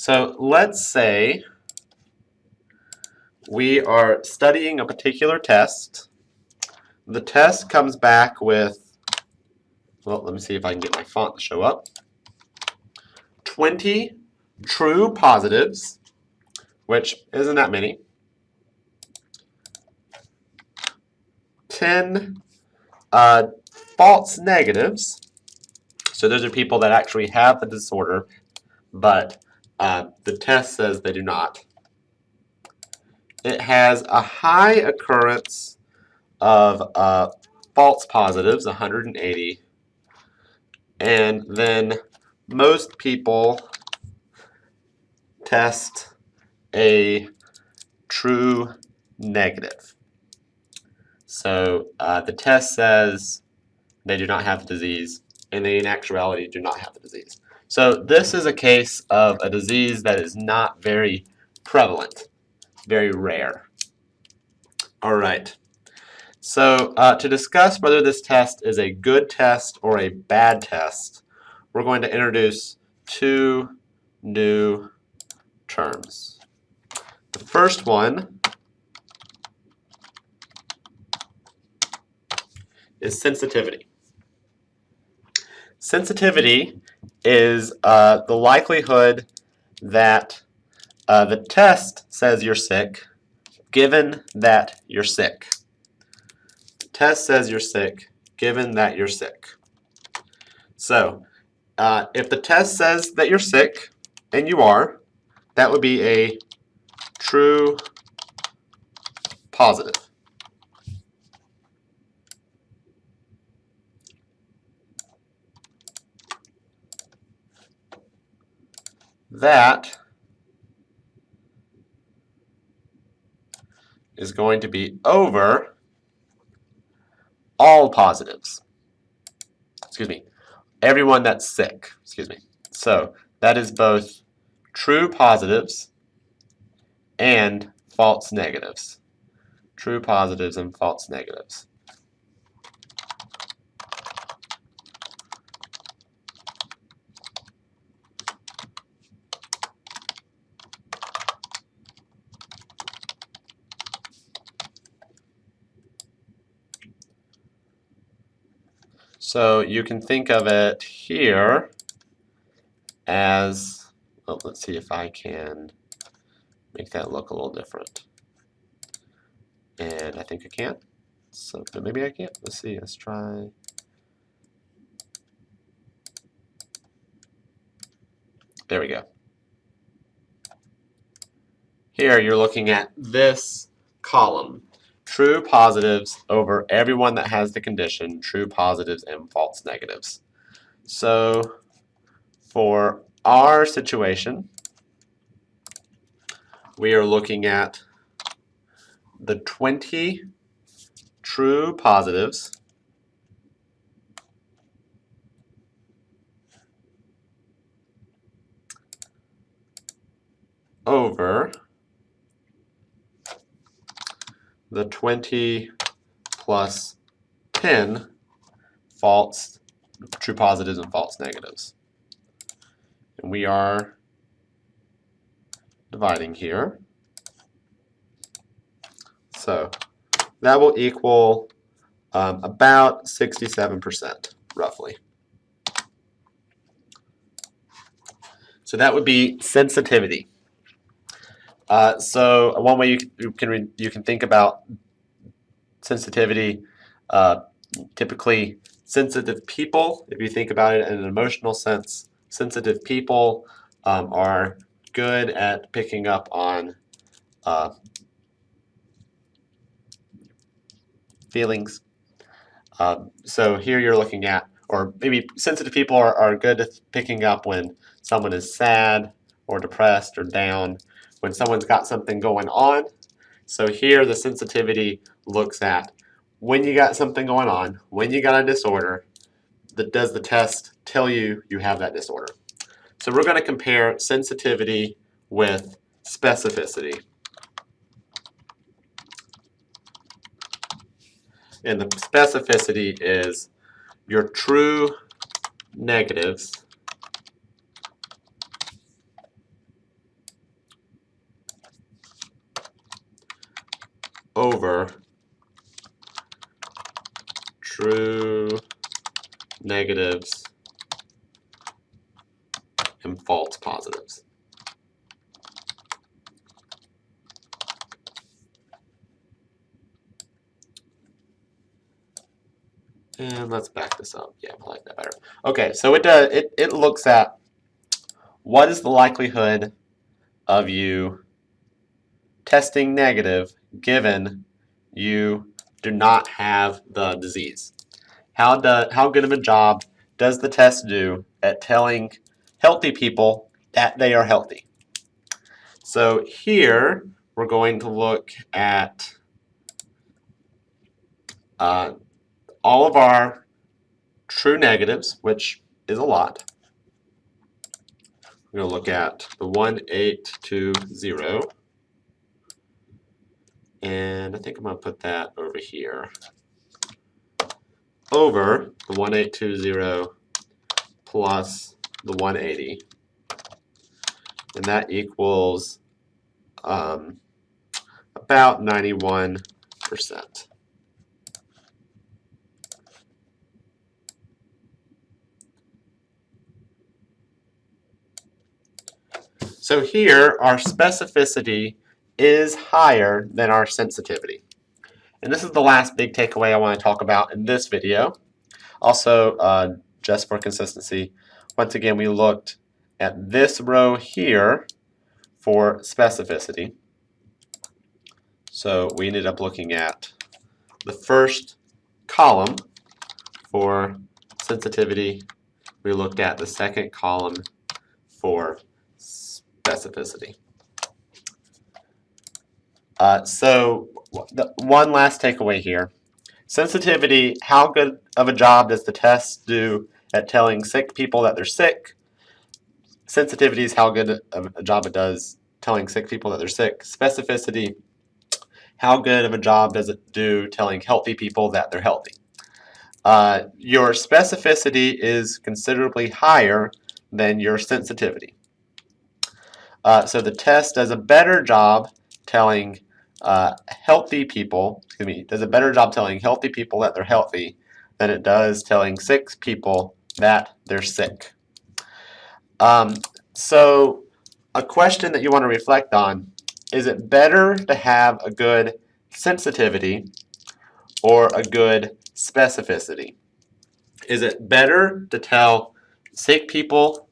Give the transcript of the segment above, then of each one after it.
So let's say we are studying a particular test. The test comes back with, well, let me see if I can get my font to show up. 20 true positives, which isn't that many. 10 uh, false negatives. So those are people that actually have the disorder, but uh, the test says they do not. It has a high occurrence of uh, false positives, 180. And then most people test a true negative. So uh, the test says they do not have the disease, and they in actuality do not have the disease. So this is a case of a disease that is not very prevalent, very rare. All right. So uh, to discuss whether this test is a good test or a bad test, we're going to introduce two new terms. The first one is sensitivity. Sensitivity is uh, the likelihood that uh, the test says you're sick given that you're sick. The test says you're sick given that you're sick. So uh, if the test says that you're sick, and you are, that would be a true positive. That is going to be over all positives. Excuse me. Everyone that's sick. Excuse me. So that is both true positives and false negatives. True positives and false negatives. So you can think of it here as, well, let's see if I can make that look a little different. And I think I can. So but maybe I can't. Let's see. Let's try. There we go. Here you're looking at this column. True positives over everyone that has the condition, true positives and false negatives. So for our situation, we are looking at the 20 true positives over the 20 plus 10 false true positives and false negatives. And we are dividing here. So that will equal um, about 67% roughly. So that would be sensitivity. Uh, so one way you, can you can think about sensitivity, uh, typically sensitive people, if you think about it in an emotional sense, sensitive people um, are good at picking up on uh, feelings. Um, so here you're looking at, or maybe sensitive people are, are good at picking up when someone is sad or depressed or down, when someone's got something going on. So here the sensitivity looks at when you got something going on, when you got a disorder, that does the test tell you you have that disorder. So we're going to compare sensitivity with specificity. And the specificity is your true negatives over true negatives and false positives. And let's back this up. Yeah, I like that better. Okay, so it does it, it looks at what is the likelihood of you testing negative given you do not have the disease. How do, how good of a job does the test do at telling healthy people that they are healthy? So here we're going to look at uh, all of our true negatives, which is a lot. We're going to look at the 1, 8, 2, 0. And I think I'm going to put that over here. Over the 1820 plus the 180. And that equals um, about 91%. So here, our specificity is higher than our sensitivity. And this is the last big takeaway I want to talk about in this video. Also, uh, just for consistency, once again, we looked at this row here for specificity. So we ended up looking at the first column for sensitivity. We looked at the second column for specificity. Uh, so the, one last takeaway here. Sensitivity, how good of a job does the test do at telling sick people that they're sick? Sensitivity is how good of a job it does telling sick people that they're sick. Specificity, how good of a job does it do telling healthy people that they're healthy? Uh, your specificity is considerably higher than your sensitivity. Uh, so the test does a better job telling uh, healthy people, excuse me, does a better job telling healthy people that they're healthy than it does telling sick people that they're sick. Um, so a question that you want to reflect on, is it better to have a good sensitivity or a good specificity? Is it better to tell sick people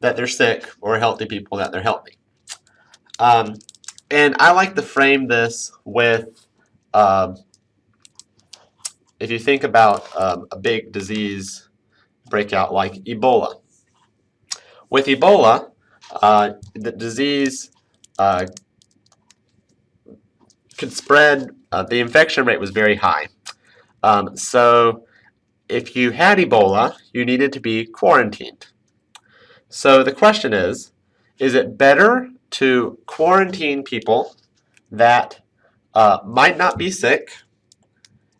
that they're sick or healthy people that they're healthy. Um, and I like to frame this with, um, if you think about um, a big disease breakout like Ebola. With Ebola, uh, the disease uh, could spread, uh, the infection rate was very high. Um, so if you had Ebola, you needed to be quarantined. So the question is, is it better to quarantine people that uh, might not be sick?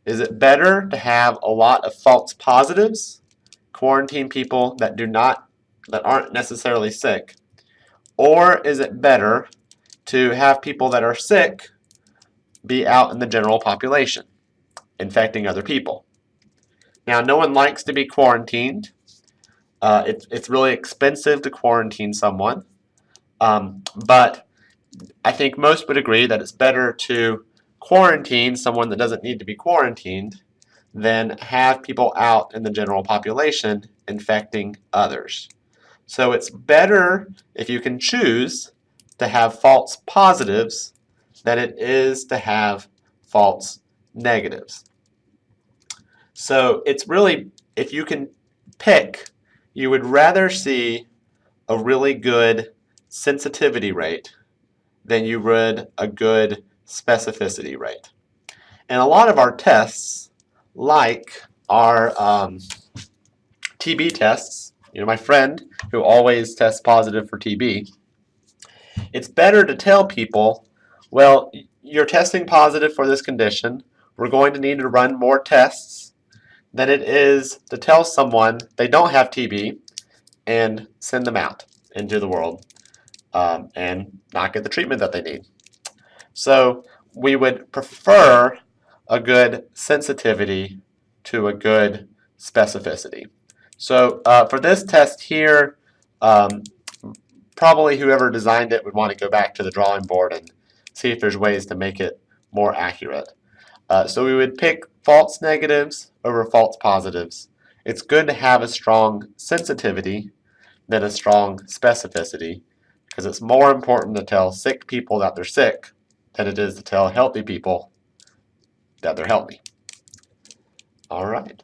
Is it better to have a lot of false positives, quarantine people that do not that aren't necessarily sick? Or is it better to have people that are sick be out in the general population, infecting other people? Now, no one likes to be quarantined. Uh, it's, it's really expensive to quarantine someone, um, but I think most would agree that it's better to quarantine someone that doesn't need to be quarantined than have people out in the general population infecting others. So it's better if you can choose to have false positives than it is to have false negatives. So it's really, if you can pick you would rather see a really good sensitivity rate than you would a good specificity rate. And a lot of our tests, like our um, TB tests, you know, my friend who always tests positive for TB, it's better to tell people, well, you're testing positive for this condition. We're going to need to run more tests than it is to tell someone they don't have TB and send them out into the world um, and not get the treatment that they need. So we would prefer a good sensitivity to a good specificity. So uh, for this test here, um, probably whoever designed it would want to go back to the drawing board and see if there's ways to make it more accurate. Uh, so we would pick false negatives over false positives. It's good to have a strong sensitivity than a strong specificity because it's more important to tell sick people that they're sick than it is to tell healthy people that they're healthy. All right.